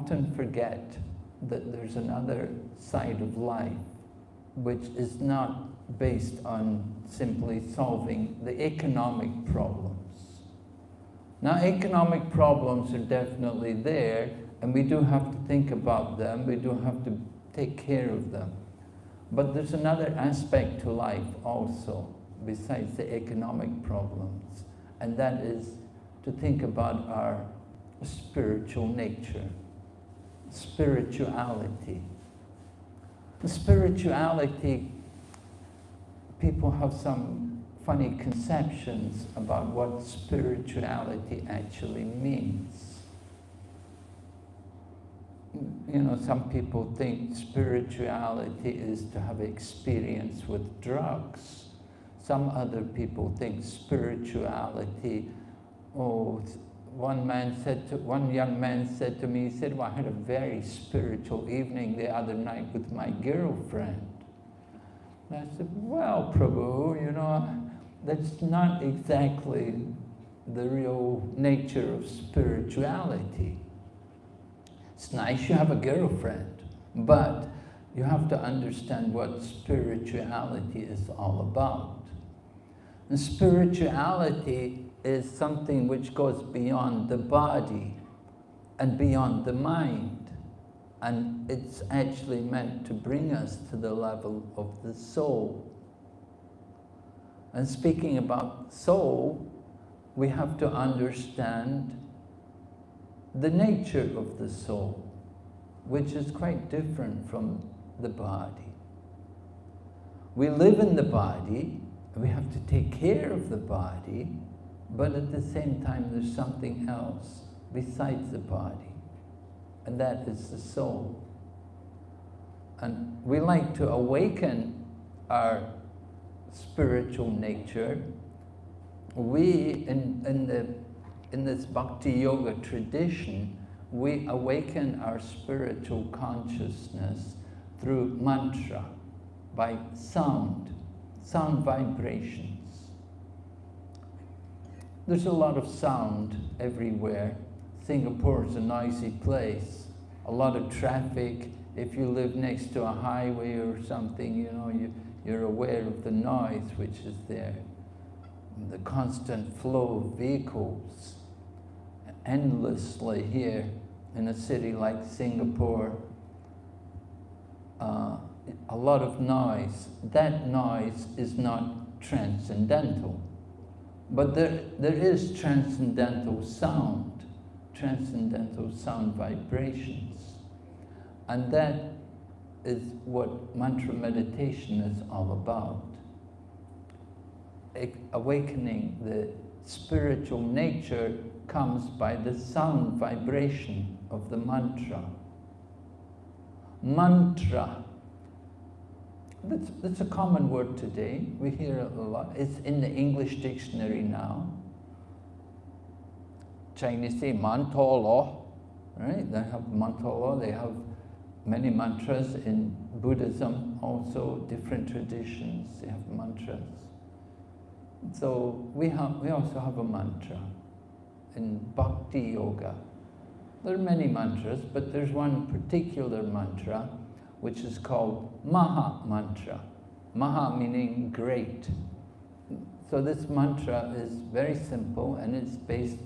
often forget that there's another side of life which is not based on simply solving the economic problems. Now, economic problems are definitely there, and we do have to think about them, we do have to take care of them. But there's another aspect to life also, besides the economic problems, and that is to think about our spiritual nature, spirituality. The spirituality, people have some funny conceptions about what spirituality actually means. You know, some people think spirituality is to have experience with drugs. Some other people think spirituality, oh, one man said to, one young man said to me, he said, well, I had a very spiritual evening the other night with my girlfriend. And I said, well, Prabhu, you know, that's not exactly the real nature of spirituality. It's nice you have a girlfriend, but you have to understand what spirituality is all about. And spirituality is something which goes beyond the body and beyond the mind. And it's actually meant to bring us to the level of the soul. And speaking about soul, we have to understand the nature of the soul, which is quite different from the body. We live in the body, we have to take care of the body, but at the same time there's something else besides the body, and that is the soul. And we like to awaken our spiritual nature. We, in, in, the, in this bhakti yoga tradition, we awaken our spiritual consciousness through mantra, by sound, sound vibrations. There's a lot of sound everywhere. Singapore is a noisy place, a lot of traffic. If you live next to a highway or something, you know, you, you're aware of the noise which is there. The constant flow of vehicles endlessly here in a city like Singapore. Uh, a lot of noise. That noise is not transcendental. But there, there is transcendental sound, transcendental sound vibrations. And that is what mantra meditation is all about. Awakening the spiritual nature comes by the sound vibration of the mantra. Mantra that's, that's a common word today. We hear it a lot. It's in the English dictionary now. Chinese say mantolo, right? They have mantolo, they have many mantras in Buddhism, also different traditions, they have mantras. So we, have, we also have a mantra in Bhakti Yoga. There are many mantras, but there's one particular mantra which is called Maha Mantra. Maha meaning great. So this mantra is very simple and it's based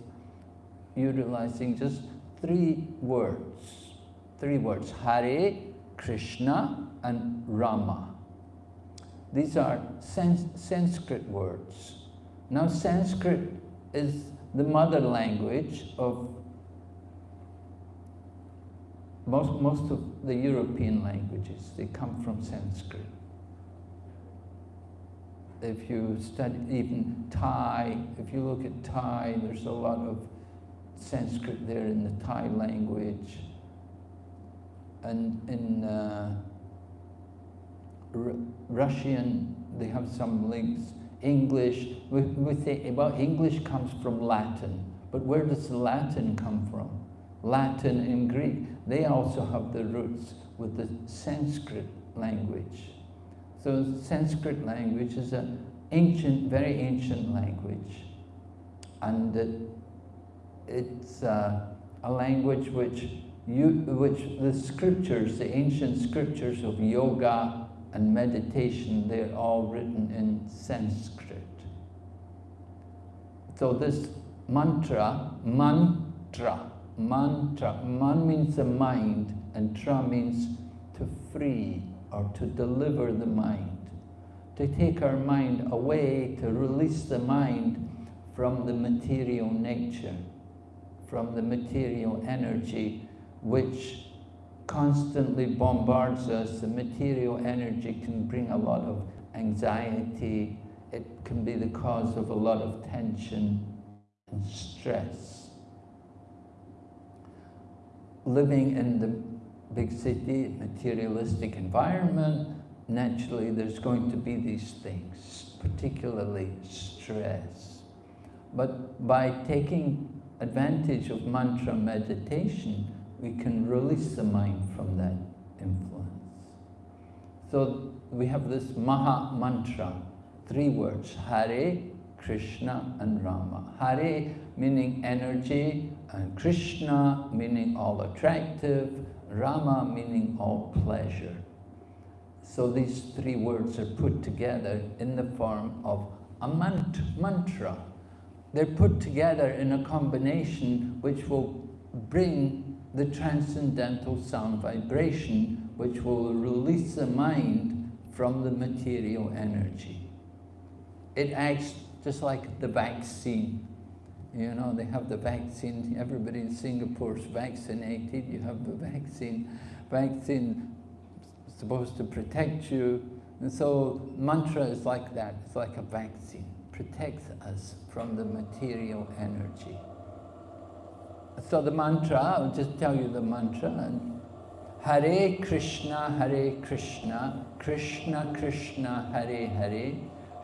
utilizing just three words. Three words, Hare, Krishna and Rama. These are sans Sanskrit words. Now Sanskrit is the mother language of most, most of the European languages, they come from Sanskrit. If you study even Thai, if you look at Thai, there's a lot of Sanskrit there in the Thai language. And in uh, Russian, they have some links. English, we, we say about English comes from Latin, but where does Latin come from? Latin and Greek they also have the roots with the Sanskrit language. So Sanskrit language is an ancient, very ancient language. And it, it's uh, a language which you, which the scriptures, the ancient scriptures of yoga and meditation, they're all written in Sanskrit. So this mantra, mantra, mantra, man means the mind and tra means to free or to deliver the mind, to take our mind away, to release the mind from the material nature, from the material energy which constantly bombards us. The material energy can bring a lot of anxiety, it can be the cause of a lot of tension and stress. Living in the big city, materialistic environment, naturally there's going to be these things, particularly stress. But by taking advantage of mantra meditation, we can release the mind from that influence. So we have this Maha Mantra, three words, Hare, Krishna and Rama. Hare meaning energy, and Krishna meaning all attractive, Rama meaning all pleasure. So these three words are put together in the form of a mant mantra. They're put together in a combination which will bring the transcendental sound vibration, which will release the mind from the material energy. It acts just like the vaccine. You know, they have the vaccine, everybody in Singapore is vaccinated, you have the vaccine. Vaccine supposed to protect you. And so mantra is like that, it's like a vaccine, protects us from the material energy. So the mantra, I'll just tell you the mantra. Hare Krishna, Hare Krishna, Krishna Krishna, Hare Hare,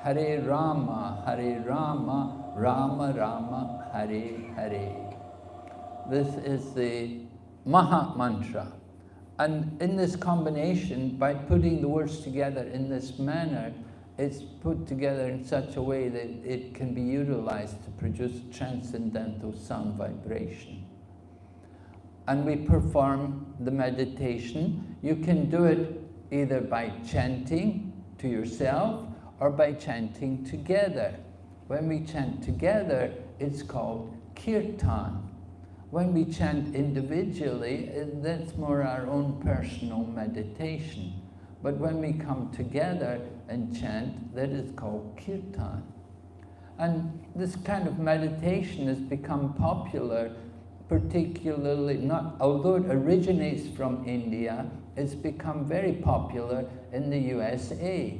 Hare Rama, Hare Rama, Rama Rama, Hare Hare. This is the Maha Mantra. And in this combination, by putting the words together in this manner, it's put together in such a way that it can be utilized to produce transcendental sound vibration. And we perform the meditation. You can do it either by chanting to yourself or by chanting together. When we chant together, it's called kirtan. When we chant individually, that's more our own personal meditation. But when we come together and chant, that is called kirtan. And this kind of meditation has become popular, particularly, not, although it originates from India, it's become very popular in the USA.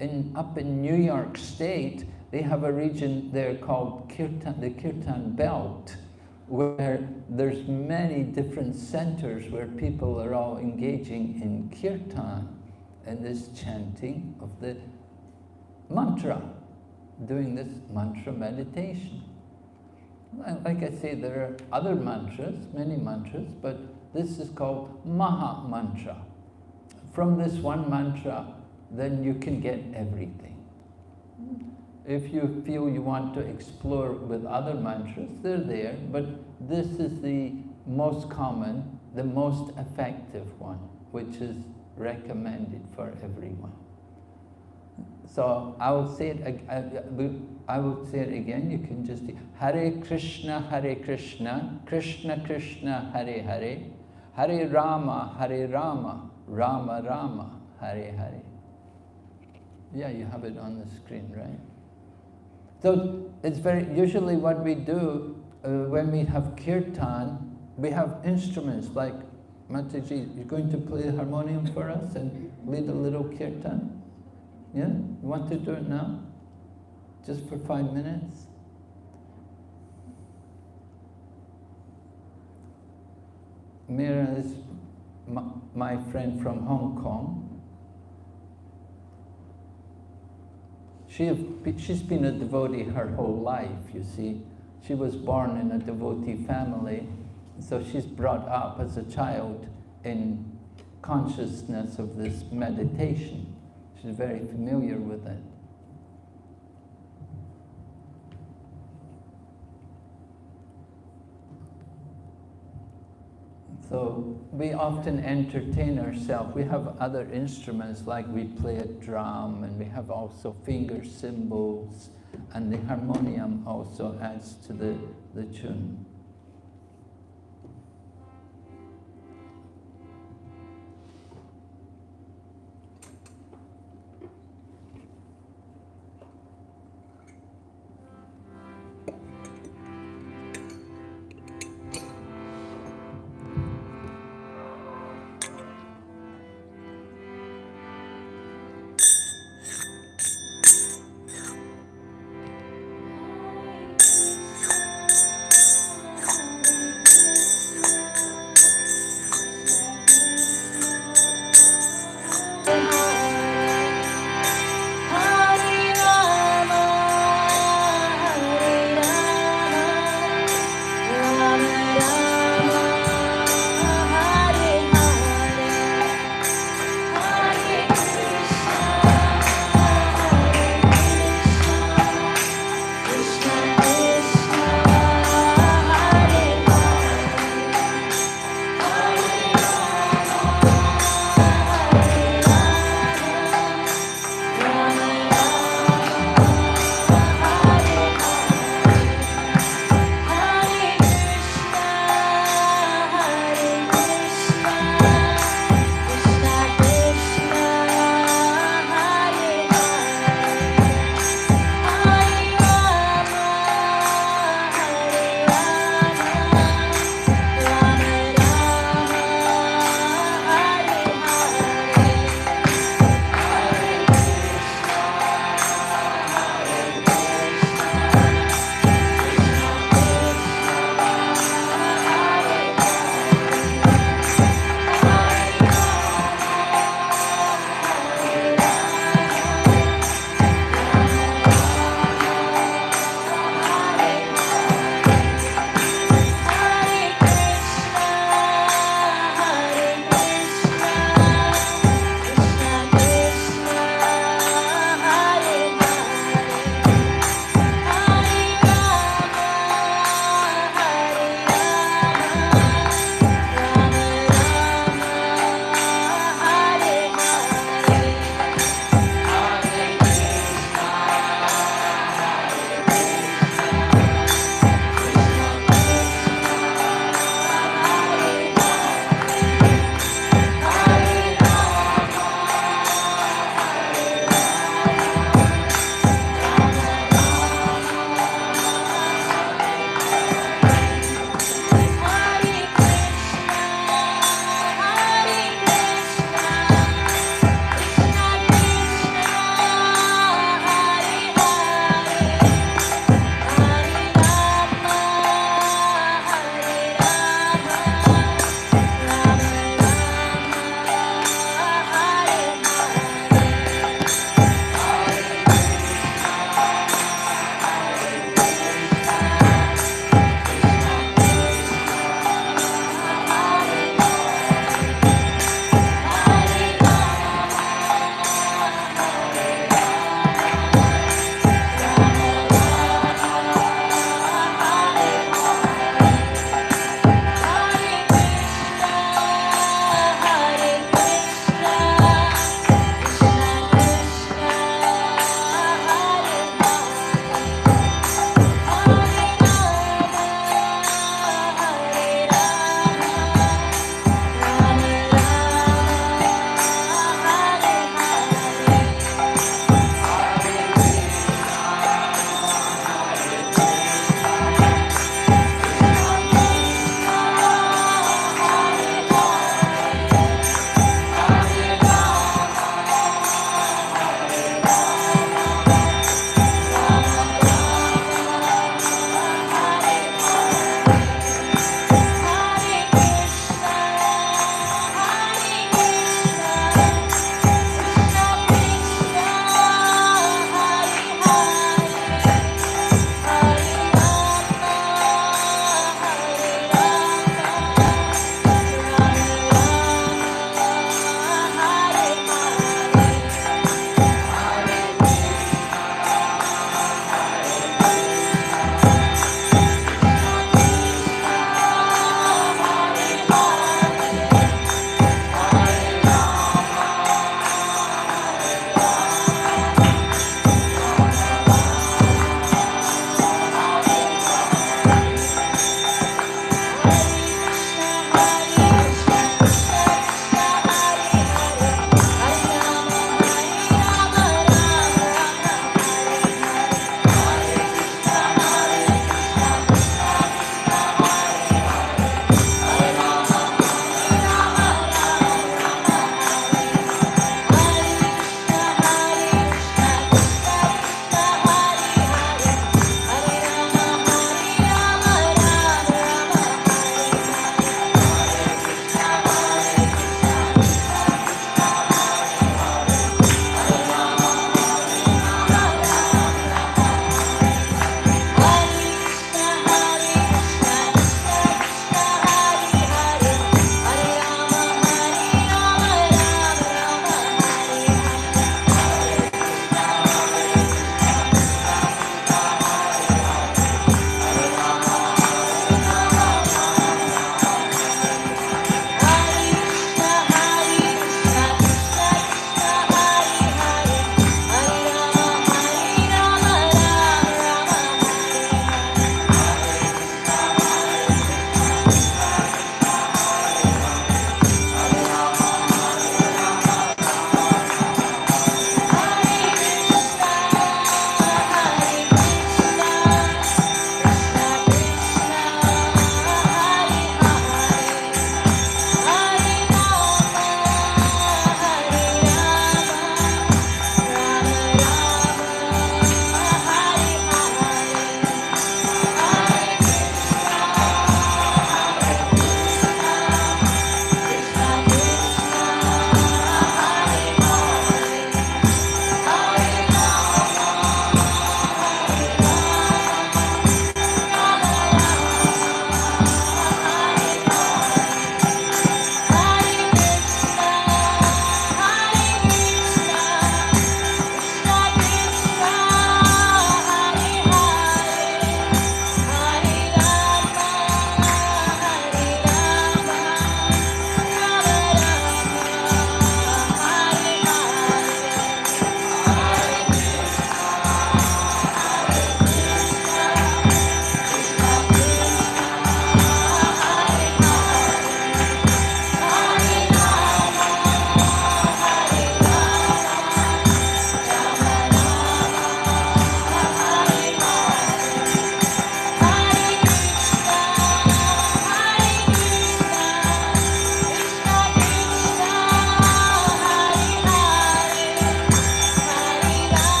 In, up in New York State, they have a region there called Kirtan, the Kirtan Belt, where there's many different centers where people are all engaging in kirtan and this chanting of the mantra, doing this mantra meditation. Like I say, there are other mantras, many mantras, but this is called Maha Mantra. From this one mantra, then you can get everything. If you feel you want to explore with other mantras, they're there, but this is the most common, the most effective one, which is recommended for everyone. So I will say it, I, will say it again, you can just, Hare Krishna, Hare Krishna, Krishna Krishna, Hare Hare, Hare Rama, Hare Rama, Rama Rama, Hare Hare. Yeah, you have it on the screen, right? So it's very, usually what we do uh, when we have kirtan, we have instruments like Mataji, you're going to play the harmonium for us and lead a little kirtan? Yeah? You want to do it now? Just for five minutes? Mira is my friend from Hong Kong. She she's been a devotee her whole life, you see. She was born in a devotee family so she's brought up as a child in consciousness of this meditation. She's very familiar with it. So we often entertain ourselves. We have other instruments like we play a drum and we have also finger cymbals and the harmonium also adds to the, the tune.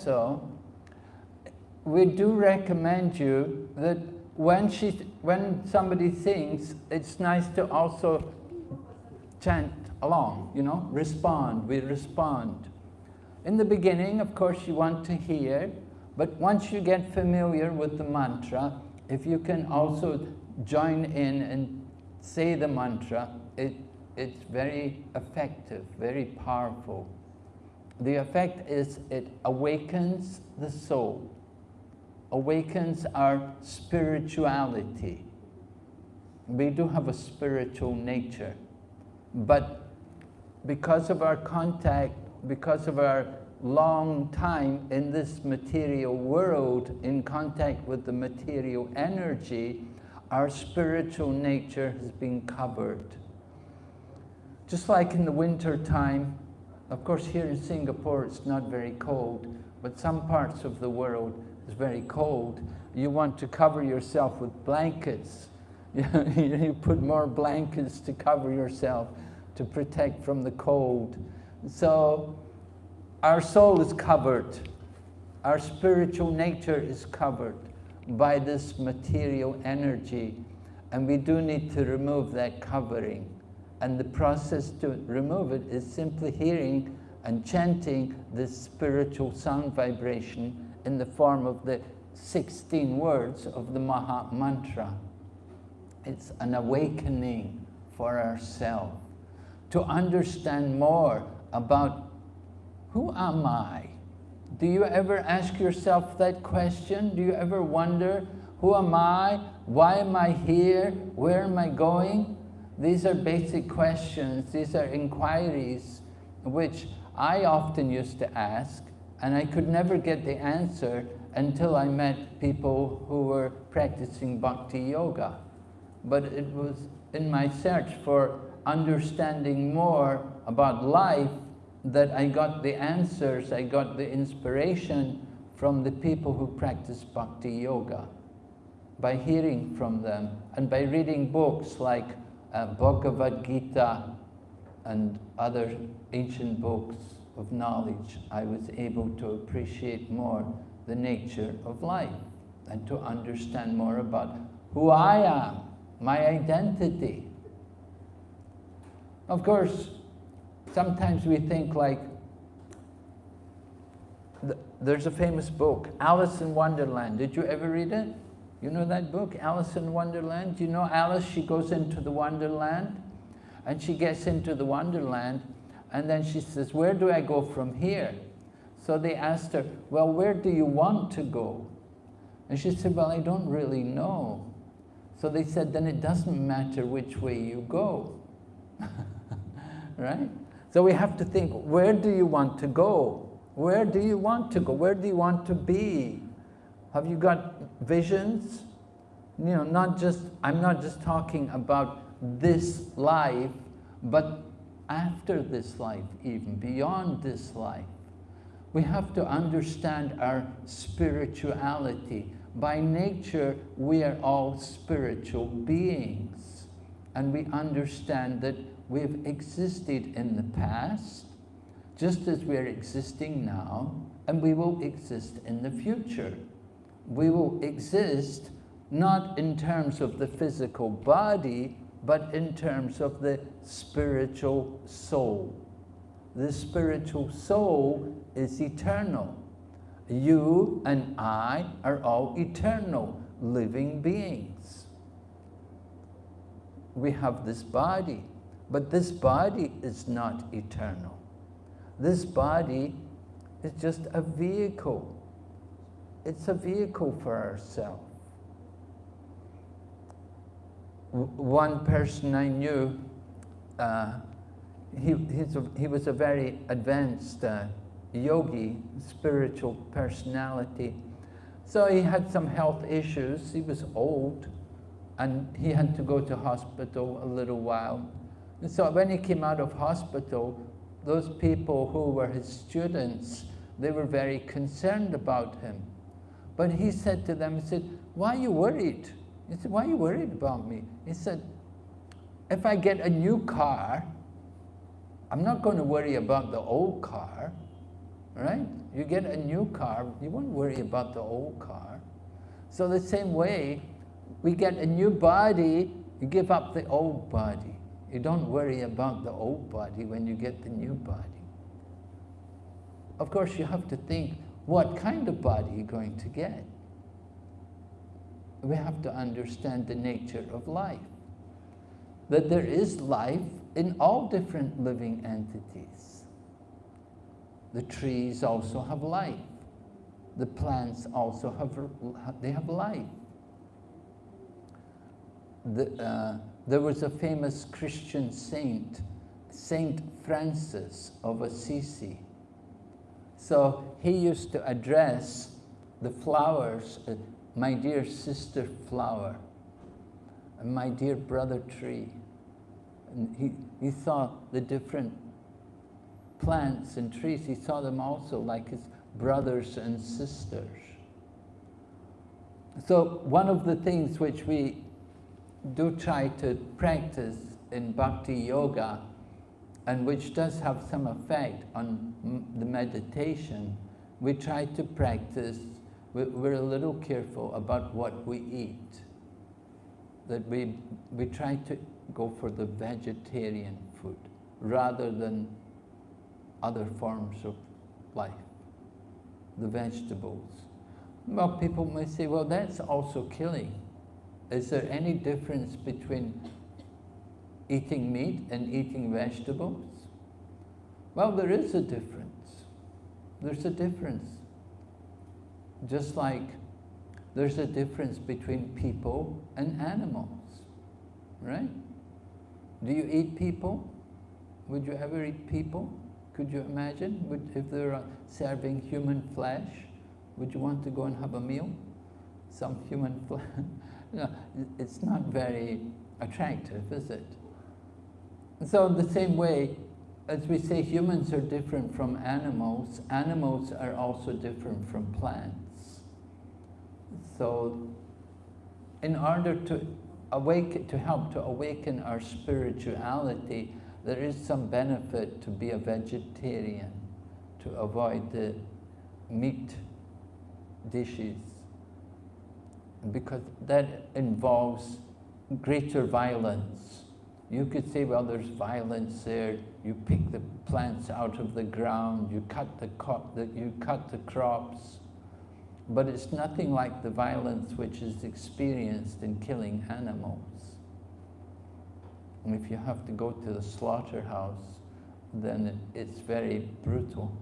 I hope so. We do recommend you that when, she, when somebody sings, it's nice to also chant along, you know, respond, we respond. In the beginning, of course, you want to hear, but once you get familiar with the mantra, if you can also join in and say the mantra, it, it's very effective, very powerful. The effect is it awakens the soul, awakens our spirituality. We do have a spiritual nature, but because of our contact, because of our long time in this material world, in contact with the material energy, our spiritual nature has been covered. Just like in the winter time, of course here in Singapore it's not very cold, but some parts of the world is very cold. You want to cover yourself with blankets. you put more blankets to cover yourself to protect from the cold. So our soul is covered. Our spiritual nature is covered by this material energy. And we do need to remove that covering. And the process to remove it is simply hearing and chanting this spiritual sound vibration in the form of the 16 words of the Maha Mantra. It's an awakening for ourselves to understand more about who am I? Do you ever ask yourself that question? Do you ever wonder, who am I? Why am I here? Where am I going? These are basic questions. These are inquiries which I often used to ask and I could never get the answer until I met people who were practicing bhakti yoga. But it was in my search for understanding more about life that I got the answers, I got the inspiration from the people who practice bhakti yoga by hearing from them and by reading books like uh, Bhagavad Gita and other ancient books of knowledge, I was able to appreciate more the nature of life and to understand more about who I am, my identity. Of course, sometimes we think like, there's a famous book, Alice in Wonderland. Did you ever read it? You know that book, Alice in Wonderland? You know Alice, she goes into the Wonderland and she gets into the Wonderland and then she says, where do I go from here? So they asked her, well, where do you want to go? And she said, well, I don't really know. So they said, then it doesn't matter which way you go. right? So we have to think, where do you want to go? Where do you want to go? Where do you want to be? Have you got visions? You know, not just, I'm not just talking about this life, but after this life even, beyond this life. We have to understand our spirituality. By nature, we are all spiritual beings. And we understand that we've existed in the past, just as we're existing now, and we will exist in the future. We will exist not in terms of the physical body, but in terms of the spiritual soul. The spiritual soul is eternal. You and I are all eternal, living beings. We have this body, but this body is not eternal. This body is just a vehicle. It's a vehicle for ourselves. One person I knew, uh, he, a, he was a very advanced uh, yogi, spiritual personality. So he had some health issues. He was old and he had to go to hospital a little while. And so when he came out of hospital, those people who were his students, they were very concerned about him. But he said to them, he said, why are you worried? He said, why are you worried about me? He said, if I get a new car, I'm not going to worry about the old car, right? You get a new car, you won't worry about the old car. So the same way, we get a new body, you give up the old body. You don't worry about the old body when you get the new body. Of course, you have to think, what kind of body you're going to get. We have to understand the nature of life. That there is life in all different living entities. The trees also have life. The plants also have, they have life. The, uh, there was a famous Christian saint, Saint Francis of Assisi. So he used to address the flowers, uh, my dear sister flower, and my dear brother tree. And he, he saw the different plants and trees, he saw them also like his brothers and sisters. So one of the things which we do try to practice in bhakti yoga and which does have some effect on the meditation, we try to practice, we're a little careful about what we eat. That we, we try to go for the vegetarian food rather than other forms of life, the vegetables. Well, people may say, well, that's also killing. Is there any difference between eating meat and eating vegetables? Well, there is a difference. There's a difference. Just like there's a difference between people and animals, right? Do you eat people? Would you ever eat people? Could you imagine would, if they're serving human flesh? Would you want to go and have a meal? Some human flesh? know, it's not very attractive, is it? So in the same way, as we say humans are different from animals, animals are also different from plants. So in order to awaken, to help to awaken our spirituality, there is some benefit to be a vegetarian, to avoid the meat dishes because that involves greater violence. You could say, well, there's violence there. You pick the plants out of the ground. You cut the, the you cut the crops. But it's nothing like the violence which is experienced in killing animals. And if you have to go to the slaughterhouse, then it's very brutal.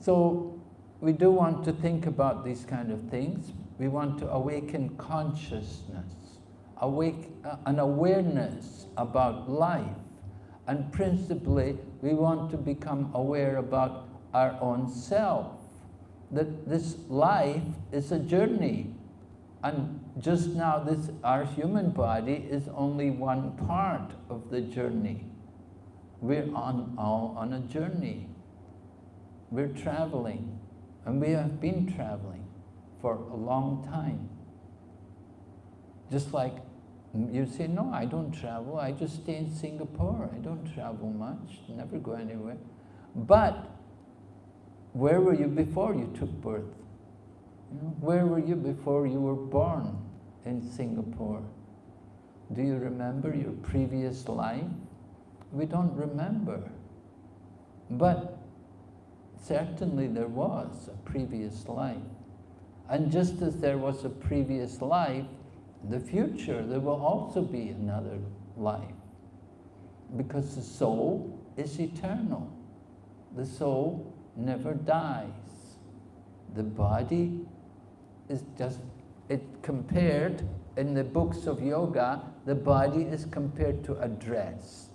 So we do want to think about these kind of things. We want to awaken consciousness, awake, uh, an awareness about life. And principally, we want to become aware about our own self. That this life is a journey. And just now, this our human body is only one part of the journey. We're on, all on a journey. We're traveling. And we have been traveling for a long time. Just like you say, no, I don't travel, I just stay in Singapore. I don't travel much, never go anywhere. But where were you before you took birth? You know, where were you before you were born in Singapore? Do you remember your previous life? We don't remember. But certainly there was a previous life. And just as there was a previous life, the future, there will also be another life. Because the soul is eternal. The soul never dies. The body is just, it compared, in the books of yoga, the body is compared to a dress.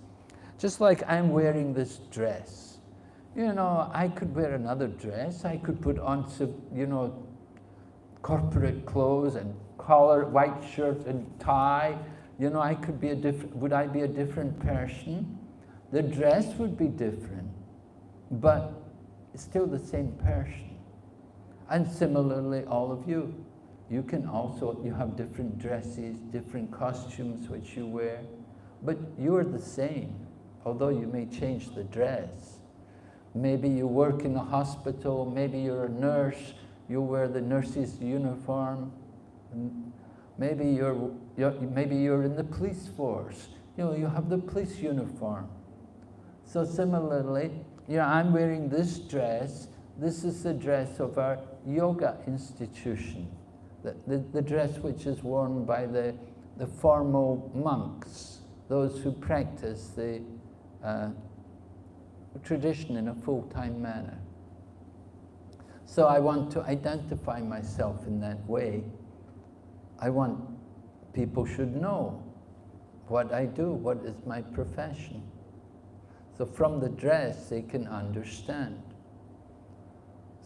Just like I'm wearing this dress. You know, I could wear another dress. I could put on, some, you know, corporate clothes and collar, white shirt and tie. You know, I could be a different, would I be a different person? The dress would be different, but still the same person. And similarly, all of you, you can also, you have different dresses, different costumes which you wear, but you're the same, although you may change the dress. Maybe you work in a hospital, maybe you're a nurse, you wear the nurse's uniform. Maybe you're, you're, maybe you're in the police force. You know, you have the police uniform. So similarly, you know, I'm wearing this dress. This is the dress of our yoga institution. The, the, the dress which is worn by the, the formal monks, those who practice the uh, tradition in a full-time manner. So I want to identify myself in that way. I want people should know what I do, what is my profession. So from the dress, they can understand.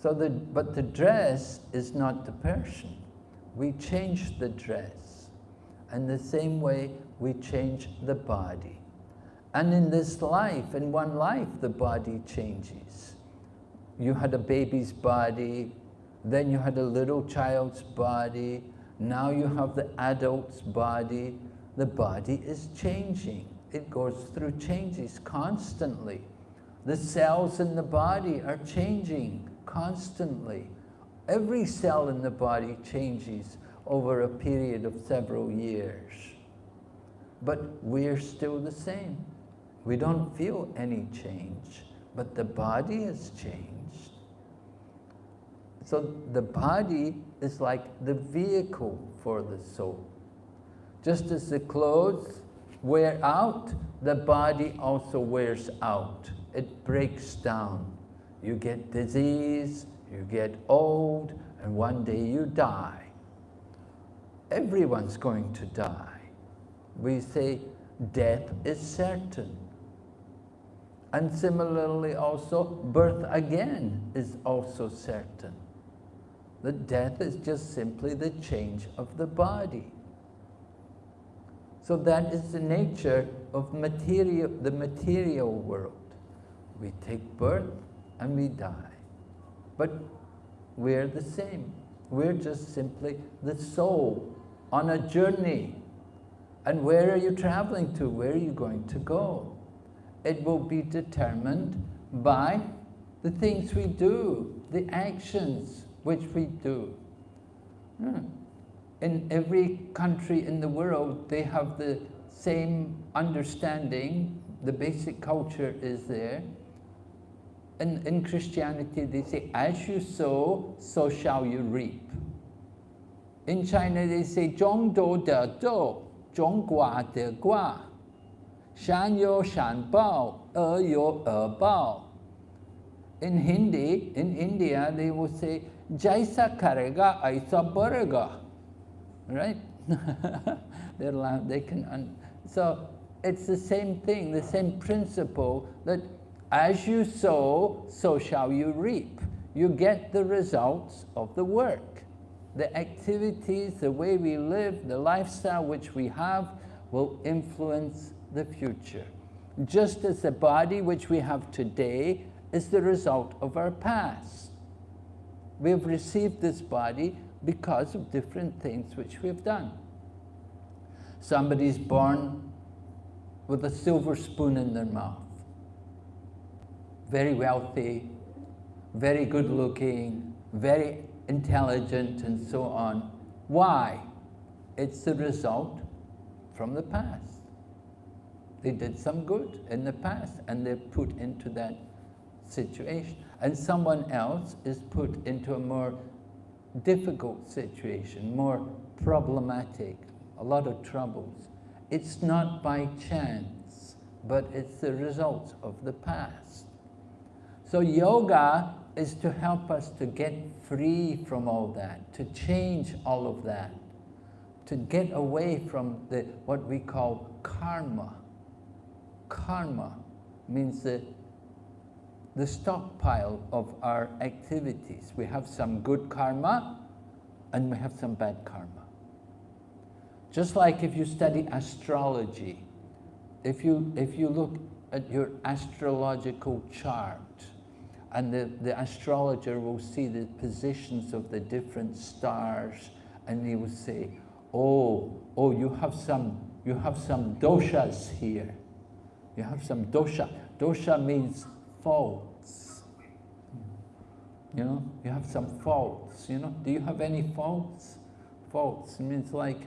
So the, but the dress is not the person. We change the dress. And the same way, we change the body. And in this life, in one life, the body changes. You had a baby's body, then you had a little child's body, now you have the adult's body. The body is changing. It goes through changes constantly. The cells in the body are changing constantly. Every cell in the body changes over a period of several years. But we're still the same. We don't feel any change, but the body has changed. So the body is like the vehicle for the soul. Just as the clothes wear out, the body also wears out. It breaks down. You get disease, you get old, and one day you die. Everyone's going to die. We say death is certain. And similarly also, birth again is also certain. The death is just simply the change of the body. So that is the nature of material, the material world. We take birth and we die. But we're the same. We're just simply the soul on a journey. And where are you traveling to? Where are you going to go? it will be determined by the things we do, the actions which we do. Hmm. In every country in the world, they have the same understanding, the basic culture is there. In, in Christianity, they say, as you sow, so shall you reap. In China, they say, zhong do de dou, zhong gua de gua, shan yo shan bao, er yo er bao. In Hindi, in India, they will say, Jaisa karega, aisa barega. Right? They're they can, so it's the same thing, the same principle that as you sow, so shall you reap. You get the results of the work. The activities, the way we live, the lifestyle which we have will influence the future. Just as the body which we have today is the result of our past. We have received this body because of different things which we've done. Somebody's born with a silver spoon in their mouth. Very wealthy, very good looking, very intelligent and so on. Why? It's the result from the past. They did some good in the past and they're put into that situation. And someone else is put into a more difficult situation, more problematic, a lot of troubles. It's not by chance, but it's the result of the past. So yoga is to help us to get free from all that, to change all of that, to get away from the, what we call karma karma means the, the stockpile of our activities. We have some good karma and we have some bad karma. Just like if you study astrology, if you, if you look at your astrological chart and the, the astrologer will see the positions of the different stars and he will say, oh, oh, you have some, you have some doshas here. You have some dosha. Dosha means faults. You know, you have some faults, you know. Do you have any faults? Faults means like,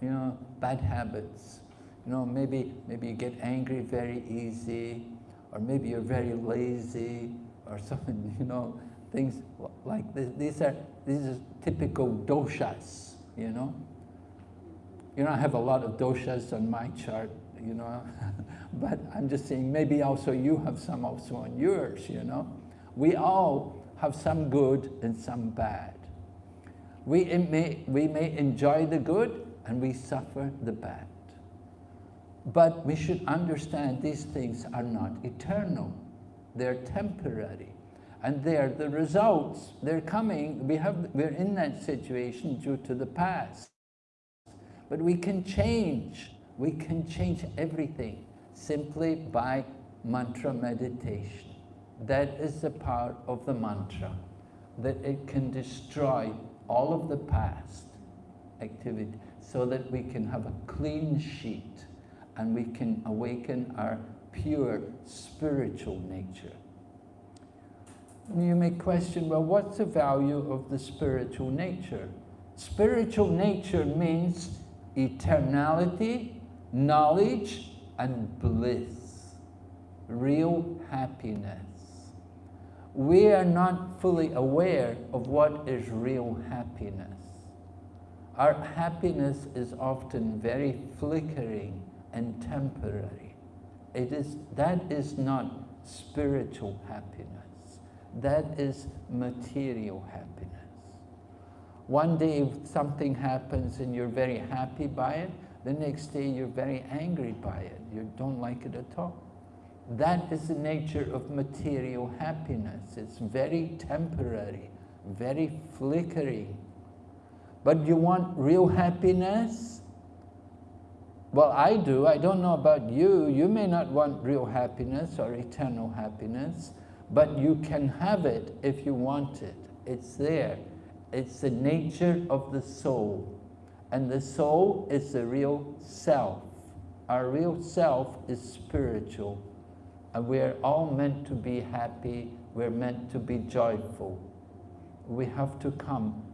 you know, bad habits. You know, maybe, maybe you get angry very easy, or maybe you're very lazy, or something, you know, things like this. These are, these are typical doshas, you know. You know, I have a lot of doshas on my chart, you know, but I'm just saying maybe also you have some also on yours, you know. We all have some good and some bad. We may, we may enjoy the good and we suffer the bad. But we should understand these things are not eternal. They're temporary. And they're the results. They're coming. We have, we're in that situation due to the past. But we can change. We can change everything simply by mantra meditation. That is the power of the mantra, that it can destroy all of the past activity so that we can have a clean sheet and we can awaken our pure spiritual nature. You may question, well, what's the value of the spiritual nature? Spiritual nature means eternality, knowledge, and bliss, real happiness. We are not fully aware of what is real happiness. Our happiness is often very flickering and temporary. It is, that is not spiritual happiness. That is material happiness. One day if something happens and you're very happy by it, the next day you're very angry by it. You don't like it at all. That is the nature of material happiness. It's very temporary, very flickering. But you want real happiness? Well, I do. I don't know about you. You may not want real happiness or eternal happiness, but you can have it if you want it. It's there. It's the nature of the soul. And the soul is the real self. Our real self is spiritual. And we're all meant to be happy. We're meant to be joyful. We have to come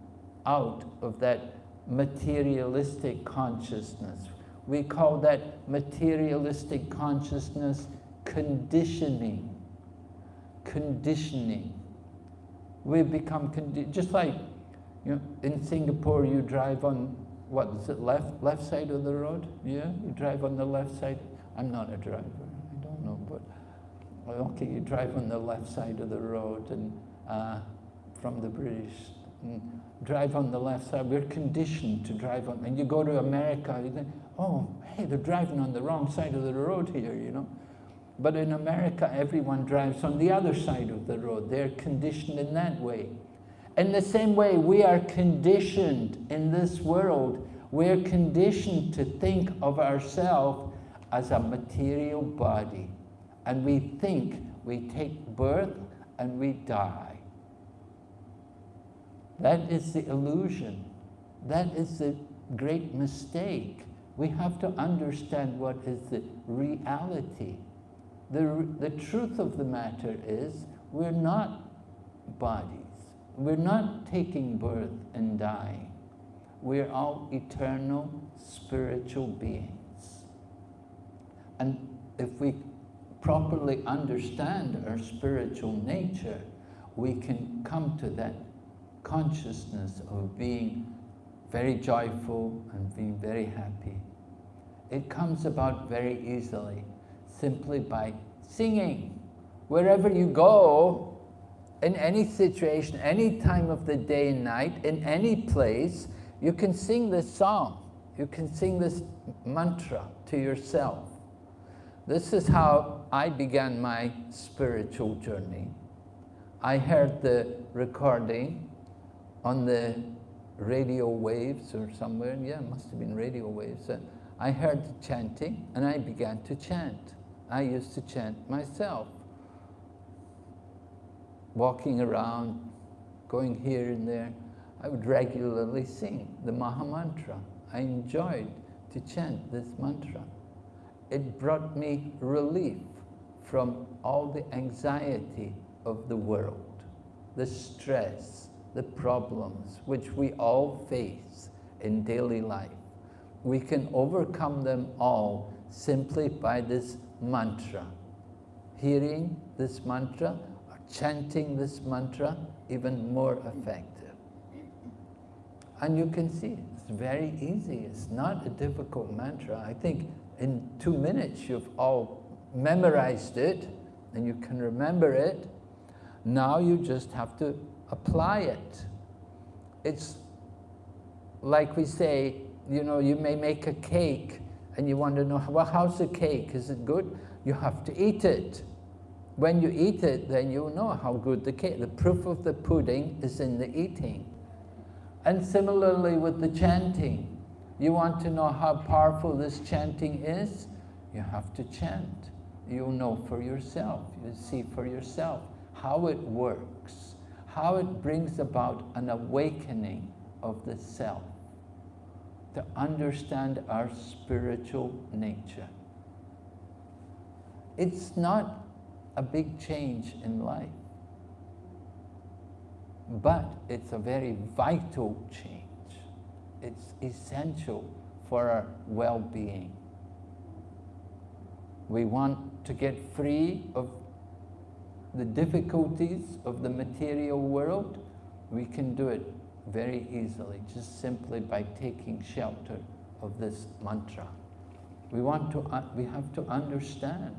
out of that materialistic consciousness we call that materialistic consciousness conditioning. Conditioning. We become, condi just like you know, in Singapore you drive on, what is it, left, left side of the road? Yeah, you drive on the left side. I'm not a driver, I don't know, but okay, you drive on the left side of the road and uh, from the British drive on the left side. We're conditioned to drive on, and you go to America, you think, oh, hey, they're driving on the wrong side of the road here, you know. But in America, everyone drives on the other side of the road. They're conditioned in that way. In the same way, we are conditioned in this world. We're conditioned to think of ourselves as a material body. And we think we take birth and we die. That is the illusion. That is the great mistake. We have to understand what is the reality. The, the truth of the matter is we're not bodies. We're not taking birth and dying. We're all eternal spiritual beings. And if we properly understand our spiritual nature, we can come to that consciousness of being very joyful and being very happy. It comes about very easily, simply by singing. Wherever you go, in any situation, any time of the day and night, in any place, you can sing this song. You can sing this mantra to yourself. This is how I began my spiritual journey. I heard the recording on the radio waves or somewhere, yeah, it must have been radio waves. I heard the chanting and I began to chant. I used to chant myself. Walking around, going here and there, I would regularly sing the Maha Mantra. I enjoyed to chant this mantra. It brought me relief from all the anxiety of the world, the stress, the problems which we all face in daily life. We can overcome them all simply by this mantra. Hearing this mantra chanting this mantra, even more effective. And you can see it's very easy. It's not a difficult mantra. I think in two minutes you've all memorized it and you can remember it. Now you just have to apply it. It's like we say, you know, you may make a cake and you want to know, well, how's the cake? Is it good? You have to eat it. When you eat it, then you know how good the cake. The proof of the pudding is in the eating. And similarly with the chanting, you want to know how powerful this chanting is? You have to chant. You'll know for yourself. You see for yourself how it works, how it brings about an awakening of the self, to understand our spiritual nature. It's not a big change in life, but it's a very vital change. It's essential for our well-being. We want to get free of the difficulties of the material world. We can do it very easily, just simply by taking shelter of this mantra. We, want to, uh, we have to understand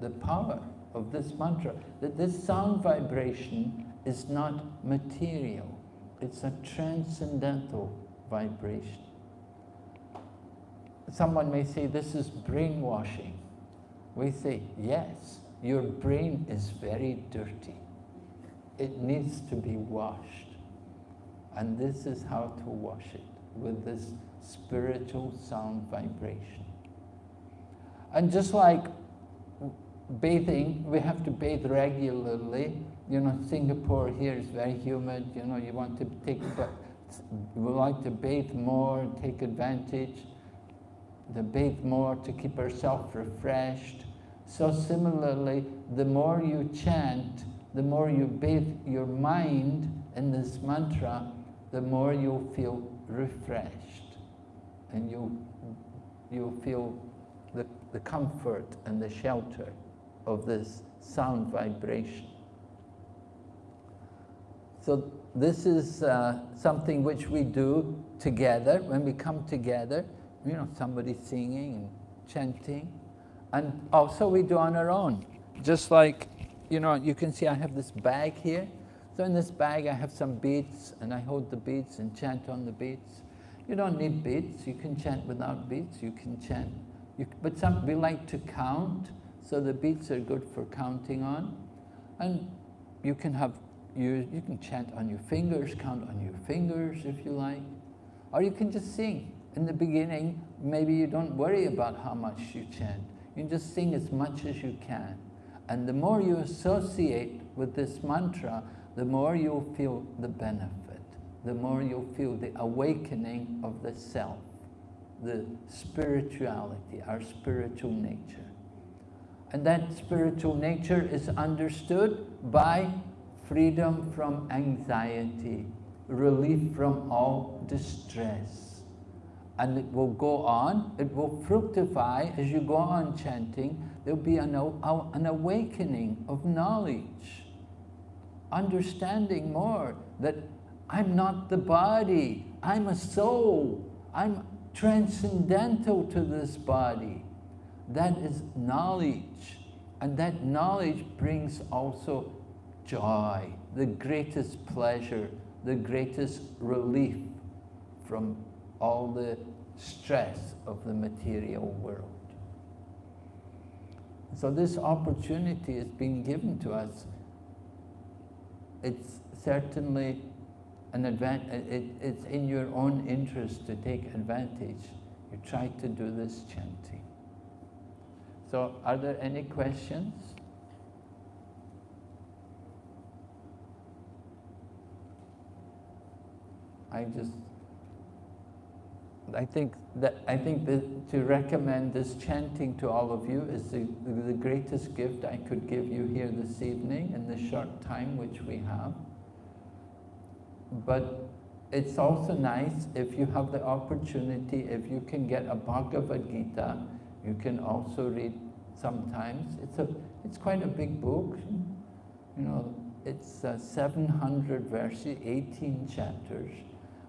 the power of this mantra, that this sound vibration is not material, it's a transcendental vibration. Someone may say this is brainwashing. We say, yes, your brain is very dirty. It needs to be washed. And this is how to wash it, with this spiritual sound vibration. And just like bathing, we have to bathe regularly. You know, Singapore here is very humid, you know, you want to take, we like to bathe more, take advantage, to bathe more to keep ourselves refreshed. So similarly, the more you chant, the more you bathe your mind in this mantra, the more you'll feel refreshed and you'll, you'll feel the, the comfort and the shelter of this sound vibration. So this is uh, something which we do together when we come together, you know, somebody singing and chanting. And also we do on our own. Just like, you know, you can see I have this bag here. So in this bag I have some beads and I hold the beads and chant on the beads. You don't need beads, you can chant without beads, you can chant. You, but some, we like to count, so the beats are good for counting on. And you can have, you, you can chant on your fingers, count on your fingers if you like. Or you can just sing. In the beginning, maybe you don't worry about how much you chant. You just sing as much as you can. And the more you associate with this mantra, the more you'll feel the benefit, the more you'll feel the awakening of the self, the spirituality, our spiritual nature. And that spiritual nature is understood by freedom from anxiety, relief from all distress. And it will go on, it will fructify as you go on chanting, there'll be an, an awakening of knowledge understanding more that I'm not the body, I'm a soul, I'm transcendental to this body. That is knowledge. And that knowledge brings also joy, the greatest pleasure, the greatest relief from all the stress of the material world. So this opportunity is being given to us it's certainly an advantage, it, it's in your own interest to take advantage. You try to do this chanting. So are there any questions? I just, I think that, I think that to recommend this chanting to all of you is the, the greatest gift I could give you here this evening in the short time which we have. But it's also nice if you have the opportunity, if you can get a Bhagavad Gita you can also read sometimes. It's, a, it's quite a big book, you know, it's uh, 700 verses, 18 chapters,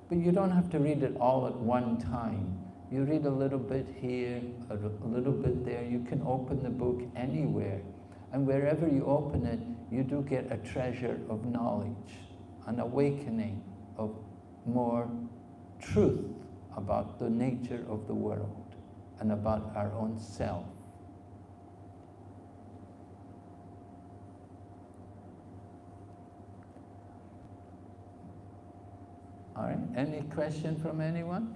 but you don't have to read it all at one time. You read a little bit here, a little bit there, you can open the book anywhere. And wherever you open it, you do get a treasure of knowledge, an awakening of more truth about the nature of the world and about our own self. All right, any question from anyone?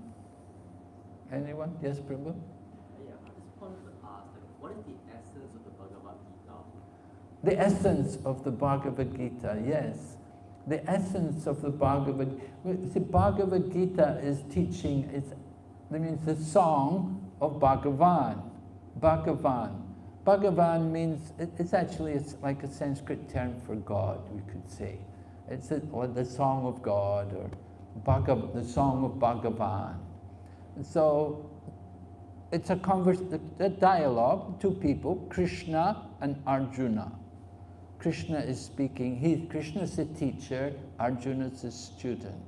Anyone? Yes, Prabhu? Yeah, I just wanted to ask, like, what is the essence of the Bhagavad Gita? The essence of the Bhagavad Gita, yes. The essence of the Bhagavad the Bhagavad Gita is teaching, it's, that means the song of Bhagavan. Bhagavan. Bhagavan means, it's actually it's like a Sanskrit term for God, we could say. It's a, the song of God, or Bhagav, the song of Bhagavan. So it's a, converse, a dialogue, two people, Krishna and Arjuna. Krishna is speaking, he, Krishna is a teacher, Arjuna is a student.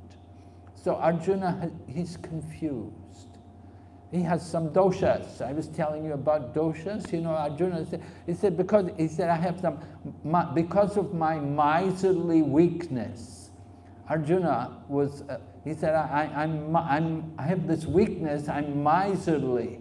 So Arjuna, he's confused. He has some doshas. I was telling you about doshas. You know, Arjuna said, he said, because, he said, I have some, my, because of my miserly weakness, Arjuna was, uh, he said, I, I, I'm, I'm, I have this weakness, I'm miserly.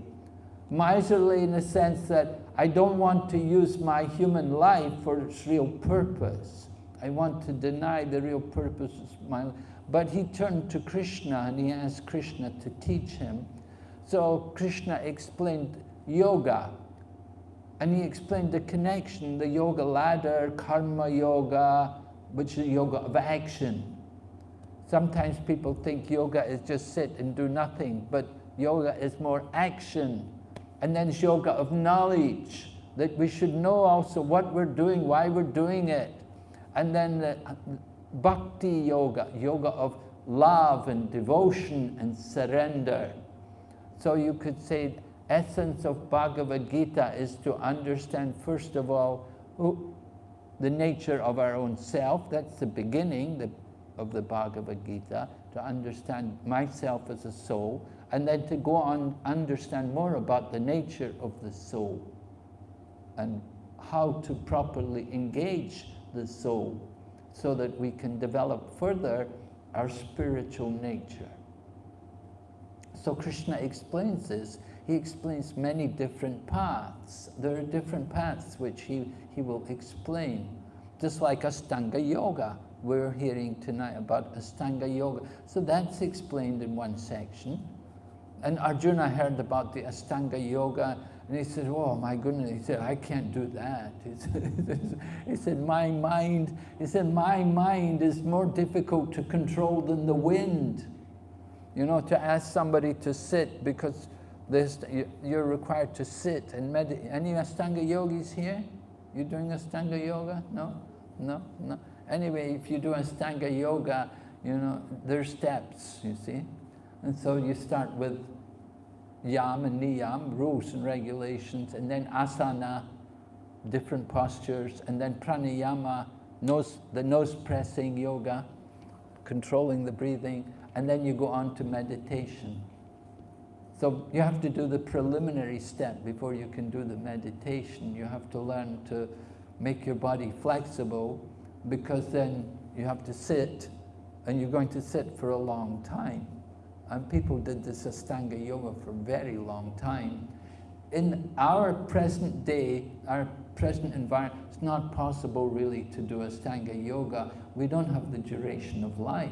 Miserly in the sense that I don't want to use my human life for its real purpose. I want to deny the real purpose of my life. But he turned to Krishna and he asked Krishna to teach him. So Krishna explained yoga. And he explained the connection, the yoga ladder, karma yoga, which is yoga of action. Sometimes people think yoga is just sit and do nothing, but yoga is more action. And then it's yoga of knowledge, that we should know also what we're doing, why we're doing it. And then the bhakti yoga, yoga of love and devotion and surrender. So you could say essence of Bhagavad Gita is to understand first of all who, the nature of our own self, that's the beginning, the of the Bhagavad Gita, to understand myself as a soul, and then to go on understand more about the nature of the soul and how to properly engage the soul so that we can develop further our spiritual nature. So Krishna explains this. He explains many different paths. There are different paths which he, he will explain. Just like Astanga Yoga, we're hearing tonight about Astanga Yoga. So that's explained in one section. And Arjuna heard about the Astanga Yoga and he said, oh my goodness, he said, I can't do that. He said, he said, my mind, he said, my mind is more difficult to control than the wind. You know, to ask somebody to sit because this, you're required to sit and meditate. Any Astanga yogis here? You doing Astanga yoga? No? No? No? Anyway, if you do Astanga yoga, you know, there's steps, you see. And so you start with yam and niyam, rules and regulations, and then asana, different postures, and then pranayama, nose, the nose pressing yoga, controlling the breathing, and then you go on to meditation. So you have to do the preliminary step before you can do the meditation. You have to learn to make your body flexible because then you have to sit and you're going to sit for a long time. And people did this Astanga Yoga for a very long time. In our present day, our present environment, it's not possible really to do Astanga Yoga. We don't have the duration of life.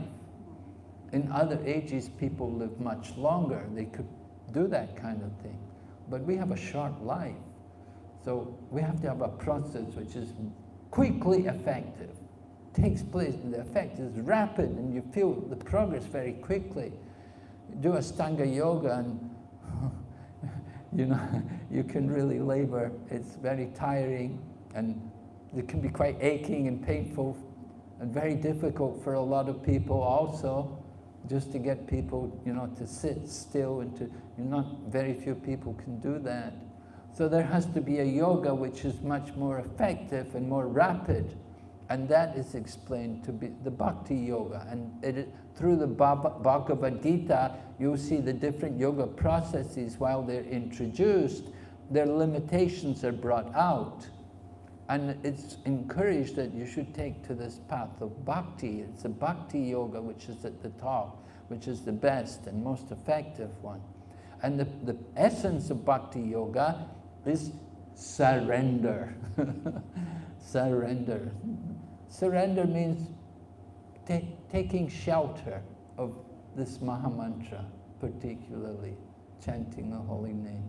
In other ages, people live much longer. They could do that kind of thing. But we have a short life. So we have to have a process which is quickly effective takes place and the effect is rapid and you feel the progress very quickly. Do Astanga yoga and you know, you can really labor. It's very tiring and it can be quite aching and painful and very difficult for a lot of people also just to get people, you know, to sit still and to, you know, not very few people can do that. So there has to be a yoga which is much more effective and more rapid. And that is explained to be the bhakti yoga. And it, through the Bhagavad Gita, you'll see the different yoga processes while they're introduced, their limitations are brought out. And it's encouraged that you should take to this path of bhakti. It's a bhakti yoga which is at the top, which is the best and most effective one. And the, the essence of bhakti yoga is surrender. surrender. Surrender means taking shelter of this Mahamantra, particularly chanting the holy name.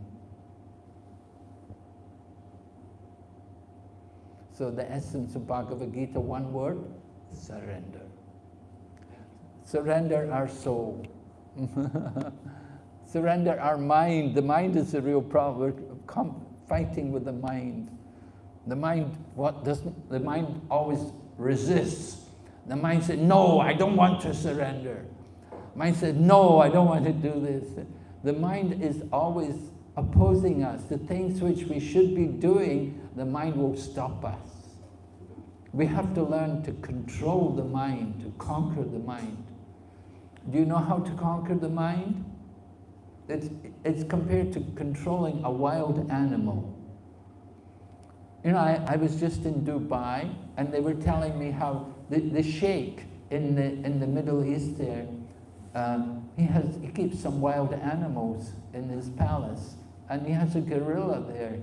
So the essence of Bhagavad Gita, one word, surrender. Surrender our soul. surrender our mind. The mind is the real problem. We're fighting with the mind. The mind, what doesn't, the mind always resists. The mind said, no, I don't want to surrender. Mind said, no, I don't want to do this. The mind is always opposing us. The things which we should be doing, the mind will stop us. We have to learn to control the mind, to conquer the mind. Do you know how to conquer the mind? It's, it's compared to controlling a wild animal. You know, I, I was just in Dubai and they were telling me how the, the sheikh in the, in the Middle East there, um, he, has, he keeps some wild animals in his palace and he has a gorilla there.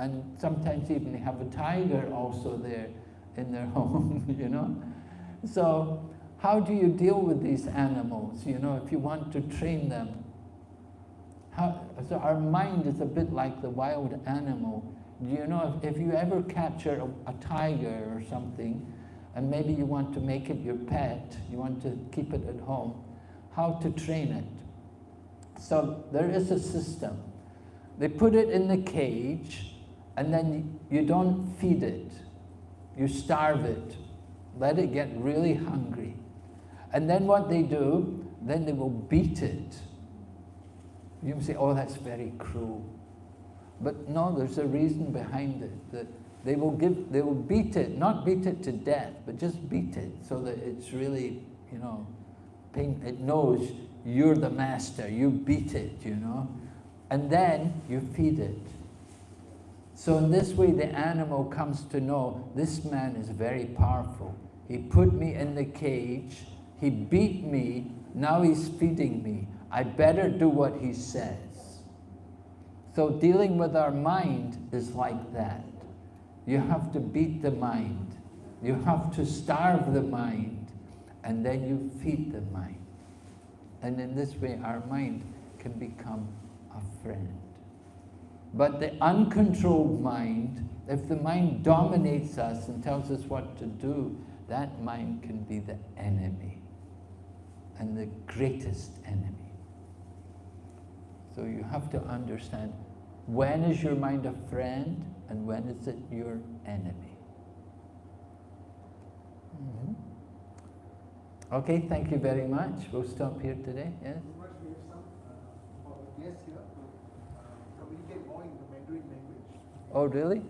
And sometimes even they have a tiger also there in their home, you know. So how do you deal with these animals, you know, if you want to train them? How, so our mind is a bit like the wild animal. Do you know, if, if you ever capture a, a tiger or something, and maybe you want to make it your pet, you want to keep it at home, how to train it. So there is a system. They put it in the cage, and then you don't feed it. You starve it. Let it get really hungry. And then what they do, then they will beat it. You say, oh, that's very cruel. But no, there's a reason behind it. That they will give, they will beat it, not beat it to death, but just beat it so that it's really, you know, pain, it knows you're the master, you beat it, you know. And then you feed it. So in this way, the animal comes to know, this man is very powerful. He put me in the cage, he beat me, now he's feeding me. I better do what he says. So dealing with our mind is like that. You have to beat the mind. You have to starve the mind. And then you feed the mind. And in this way, our mind can become a friend. But the uncontrolled mind, if the mind dominates us and tells us what to do, that mind can be the enemy and the greatest enemy. So you have to understand when is your mind a friend and when is it your enemy. Mm -hmm. Okay, thank you very much. We'll stop here today. Yes? Oh, really?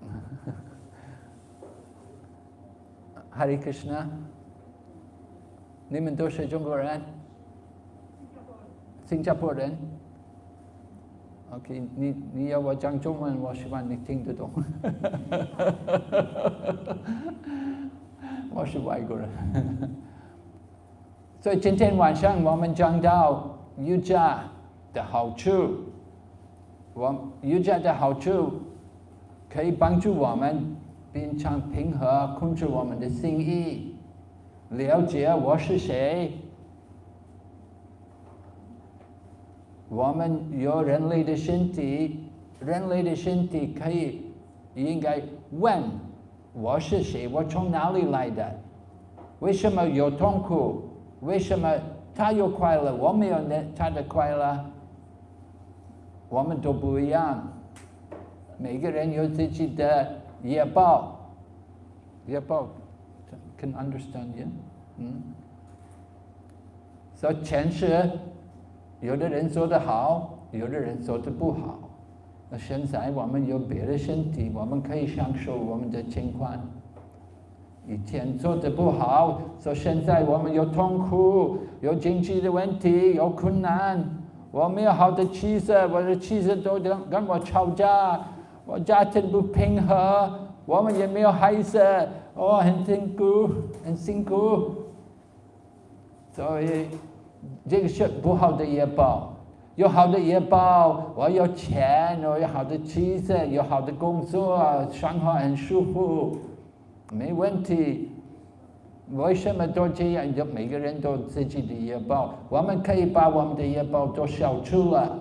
Hare Krishna. 你们都是中国人？新加坡人。OK，你你要我讲中文，我希望你听得懂。我是外国人。所以今天晚上我们讲到瑜伽的好处。我瑜伽的好处可以帮助我们变成平和，控制我们的心意，了解我是谁。我们有人类的身体，人类的身体可以应该问我是谁，我从哪里来的？为什么有痛苦？为什么他有快乐，我没有那他的快乐？我们都不一样，每个人有自己的业报。业报，can understand yeah？嗯。所以前世，有的人做得好，有的人做得不好。那现在我们有别的身体，我们可以享受我们的情况。以前做得不好，说现在我们有痛苦，有经济的问题，有困难，我没有好的妻子，我的妻子都跟跟我吵架，我家庭不平和，我们也没有孩子，我很辛苦，很辛苦，所以这个是不好的业报。有好的业报，我有钱，我有好的妻子，有好的工作，生活很舒服。没问题，为什么都这样？就每个人都自己的业报，我们可以把我们的业报都消除了。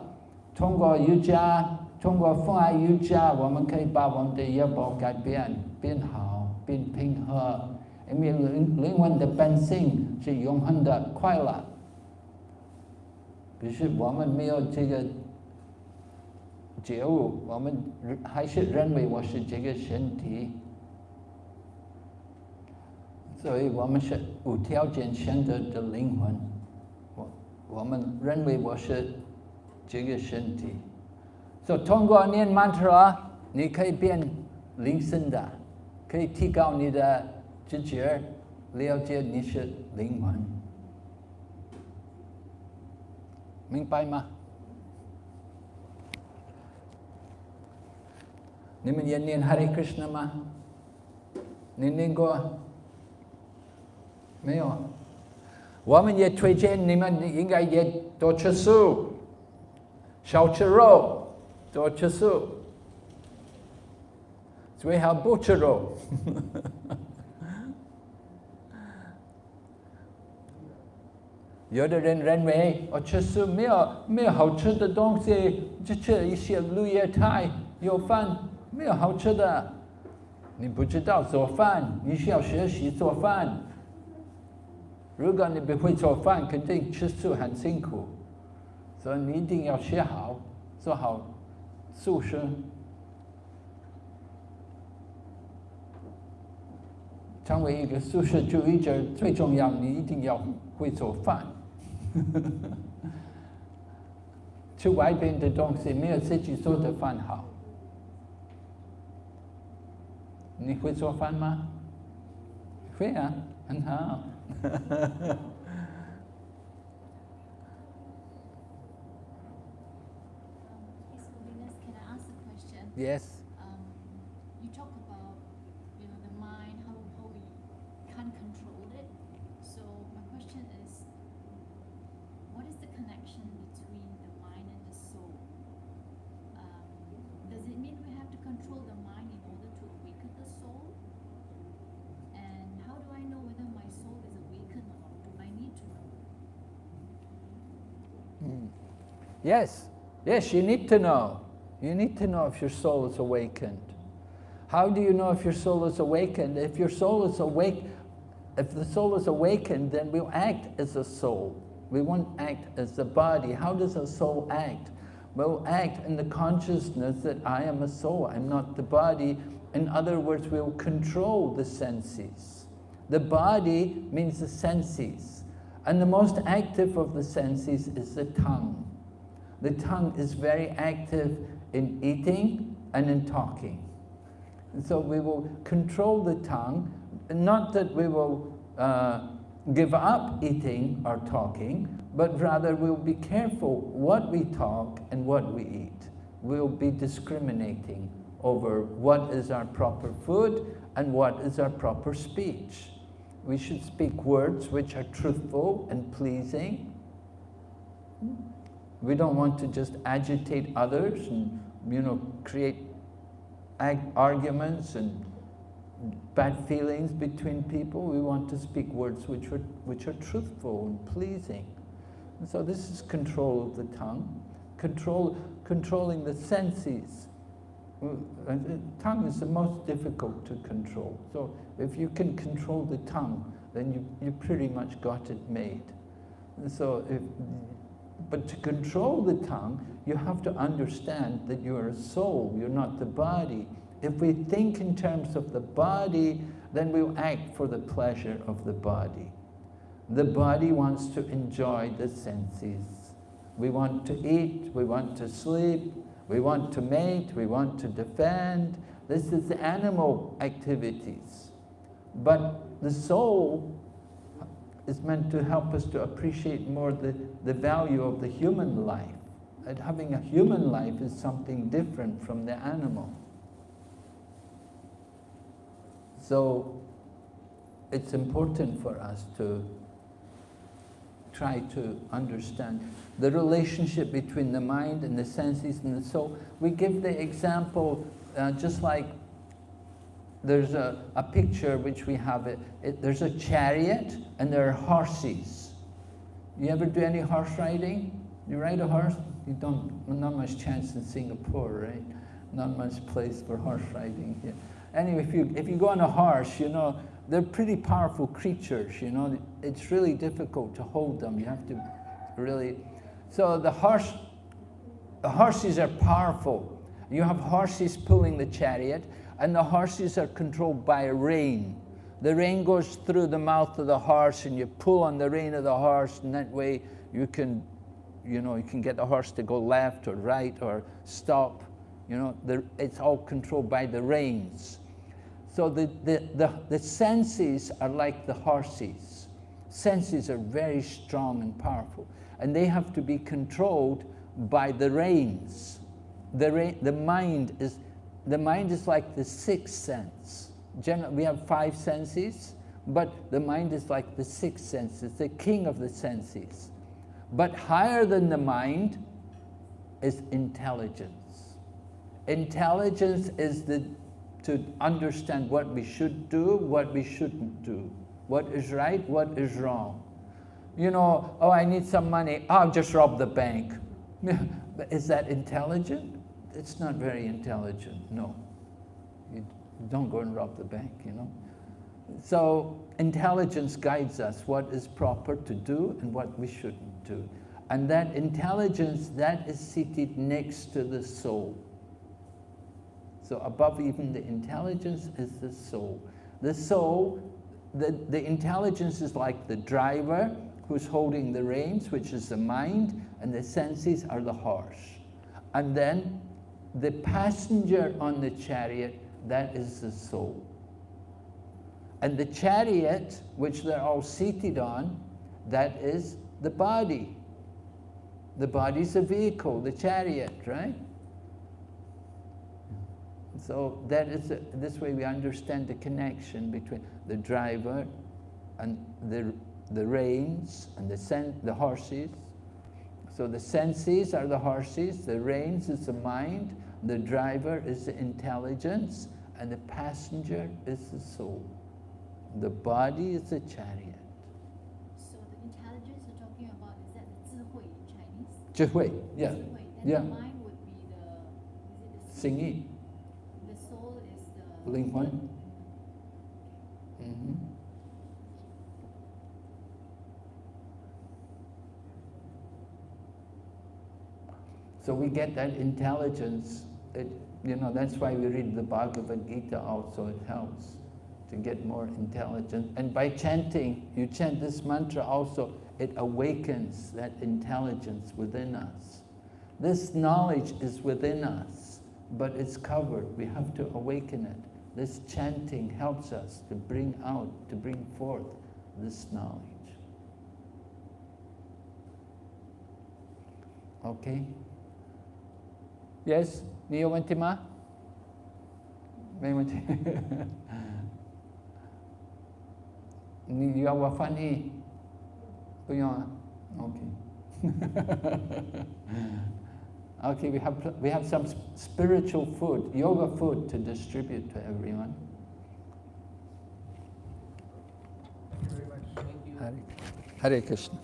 通过瑜伽，通过风爱瑜伽，我们可以把我们的业报改变，变好，变平和。因为灵灵魂的本性是永恒的快乐，可是我们没有这个觉悟，我们还是认为我是这个身体。所以我们是无条件选择的灵魂，我我们认为我是这个身体，所以通过念 mantra，你可以变灵性的，可以提高你的知觉，了解你是灵魂，明白吗？你们也念 Hare Krishna 吗？你念过？没有，我们也推荐你们应该也多吃素，少吃肉，多吃素，最好不吃肉。有的人认为我吃素没有没有好吃的东西，就吃一些绿叶菜，有饭没有好吃的。你不知道做饭，你需要学习做饭。如果你不会做饭，肯定吃素很辛苦，所以你一定要学好，做好素食。成为一个素食主义者，最重要，你一定要会做饭。吃外边的东西没有自己做的饭好。你会做饭吗？会啊，很好。Yes, can I ask a question? Yes. Um, you talk about you know the mind, how how we can't control it. So my question is, what is the connection between the mind and the soul? Um, does it mean we have to control the mind in order to awaken the soul? And how do I know whether my soul is awakened or not? Do I need to know? Yes, yes, you need to know. You need to know if your soul is awakened. How do you know if your soul is awakened? If your soul is awake, if the soul is awakened, then we'll act as a soul. We won't act as the body. How does a soul act? We'll act in the consciousness that I am a soul, I'm not the body. In other words, we'll control the senses. The body means the senses. And the most active of the senses is the tongue. The tongue is very active in eating and in talking. And so we will control the tongue, not that we will uh, give up eating or talking, but rather we'll be careful what we talk and what we eat. We'll be discriminating over what is our proper food and what is our proper speech. We should speak words which are truthful and pleasing. We don't want to just agitate others and, you know, create arguments and bad feelings between people. We want to speak words which are, which are truthful and pleasing. And so this is control of the tongue, control, controlling the senses. Uh, the tongue is the most difficult to control. So if you can control the tongue, then you, you pretty much got it made. And so if, but to control the tongue, you have to understand that you're a soul, you're not the body. If we think in terms of the body, then we'll act for the pleasure of the body. The body wants to enjoy the senses. We want to eat, we want to sleep, we want to mate, we want to defend. This is animal activities. But the soul is meant to help us to appreciate more the, the value of the human life. And having a human life is something different from the animal. So it's important for us to try to understand the relationship between the mind and the senses and the soul. We give the example uh, just like there's a, a picture which we have, it, it, there's a chariot and there are horses. You ever do any horse riding? You ride a horse? You don't, not much chance in Singapore, right? Not much place for horse riding here. Anyway, if you, if you go on a horse, you know, they're pretty powerful creatures, you know. It's really difficult to hold them. You have to really... So the horse, the horses are powerful. You have horses pulling the chariot, and the horses are controlled by a rein. The rein goes through the mouth of the horse, and you pull on the rein of the horse, and that way you can, you know, you can get the horse to go left or right or stop. You know, the, it's all controlled by the reins. So the, the, the, the senses are like the horses. Senses are very strong and powerful, and they have to be controlled by the reins. The, the mind is the mind is like the sixth sense. We have five senses, but the mind is like the sixth sense. It's the king of the senses. But higher than the mind is intelligence. Intelligence is the, to understand what we should do, what we shouldn't do, what is right, what is wrong. You know, oh, I need some money, I'll just rob the bank. is that intelligent? It's not very intelligent, no. You don't go and rob the bank, you know. So intelligence guides us what is proper to do and what we shouldn't do. And that intelligence, that is seated next to the soul. So above even the intelligence is the soul. The soul, the, the intelligence is like the driver who's holding the reins, which is the mind, and the senses are the horse. And then the passenger on the chariot, that is the soul. And the chariot, which they're all seated on, that is the body. The body's a vehicle, the chariot, right? So that is a, this way we understand the connection between the driver and the, the reins and the, the horses. So the senses are the horses, the reins is the mind, the driver is the intelligence, and the passenger is the soul. The body is the chariot. So the intelligence you're talking about, is that the zihui in Chinese? Zihui, yeah. Zihui. Then yeah. the mind would be the... The Singing. The soul is the... Ling Huan. Mm -hmm. So we get that intelligence. It, you know, that's why we read the Bhagavad Gita also. It helps to get more intelligent. And by chanting, you chant this mantra also, it awakens that intelligence within us. This knowledge is within us, but it's covered. We have to awaken it. This chanting helps us to bring out, to bring forth this knowledge. Okay? Yes, Neo Ventima? You are Wafani. Oh, okay. okay, we have, we have some spiritual food, yoga food to distribute to everyone. Hare Krishna.